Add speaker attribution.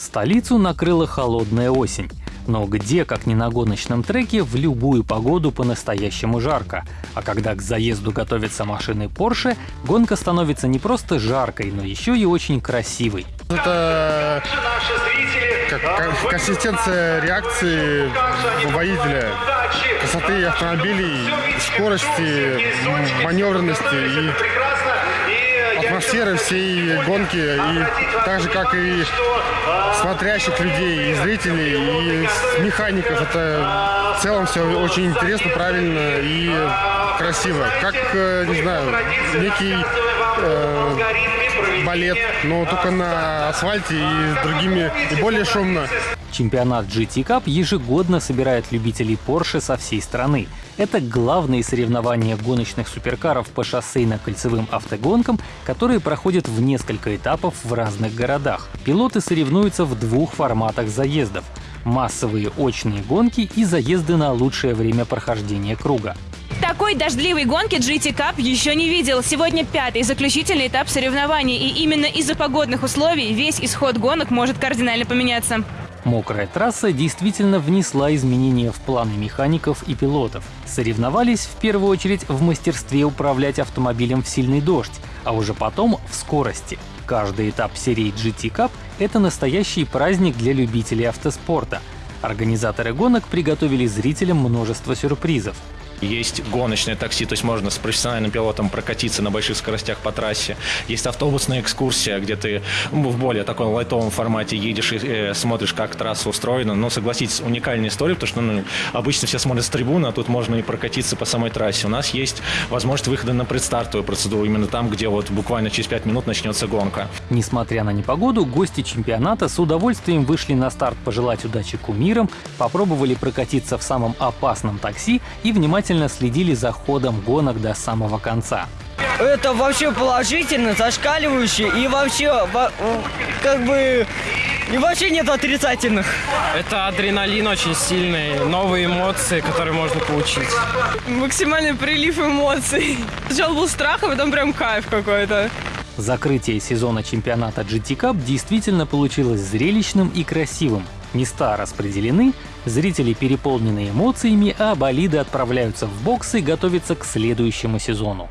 Speaker 1: Столицу накрыла холодная осень. Но где, как ни на гоночном треке, в любую погоду по-настоящему жарко. А когда к заезду готовятся машины Porsche, гонка становится не просто жаркой, но еще и очень красивой.
Speaker 2: Это как консистенция реакции водителя, красоты автомобилей, скорости, маневренности и атмосферы всей гонки, и так же, как и смотрящих людей, и зрителей, и механиков. Это в целом все очень интересно, правильно и красиво. Как, э, не знаю, некий э, балет, но только на асфальте и другими, и более шумно.
Speaker 1: Чемпионат GT Cup ежегодно собирает любителей Porsche со всей страны. Это главные соревнования гоночных суперкаров по шоссейно-кольцевым автогонкам, которые проходят в несколько этапов в разных городах. Пилоты соревнуются в двух форматах заездов — массовые очные гонки и заезды на лучшее время прохождения круга.
Speaker 3: Такой дождливой гонки GT Cup еще не видел. Сегодня пятый заключительный этап соревнований, и именно из-за погодных условий весь исход гонок может кардинально поменяться.
Speaker 1: Мокрая трасса действительно внесла изменения в планы механиков и пилотов. Соревновались в первую очередь в мастерстве управлять автомобилем в сильный дождь, а уже потом в скорости. Каждый этап серии GT Cup — это настоящий праздник для любителей автоспорта. Организаторы гонок приготовили зрителям множество сюрпризов.
Speaker 4: Есть гоночное такси, то есть можно с профессиональным пилотом прокатиться на больших скоростях по трассе. Есть автобусная экскурсия, где ты в более таком лайтовом формате едешь и э, смотришь, как трасса устроена. Но согласитесь, уникальная история, потому что ну, обычно все смотрят с трибуны, а тут можно и прокатиться по самой трассе. У нас есть возможность выхода на предстартовую процедуру, именно там, где вот буквально через 5 минут начнется гонка.
Speaker 1: Несмотря на непогоду, гости чемпионата с удовольствием вышли на старт пожелать удачи кумирам, попробовали прокатиться в самом опасном такси и внимательно внимательно следили за ходом гонок до самого конца.
Speaker 5: Это вообще положительно, зашкаливающе и вообще как бы и вообще нет отрицательных.
Speaker 6: Это адреналин очень сильный, новые эмоции, которые можно получить.
Speaker 7: Максимальный прилив эмоций. Сначала был страх, а потом прям кайф какой-то.
Speaker 1: Закрытие сезона чемпионата GT Cup действительно получилось зрелищным и красивым. Места распределены, зрители переполнены эмоциями, а болиды отправляются в боксы готовиться к следующему сезону.